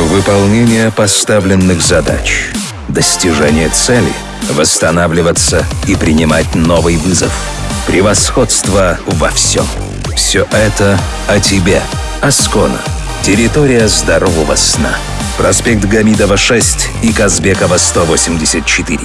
Выполнение поставленных задач. Достижение цели. Восстанавливаться и принимать новый вызов. Превосходство во всем. Все это о тебе. Аскона. Территория здорового сна. Проспект Гамидова, 6 и Казбекова, 184.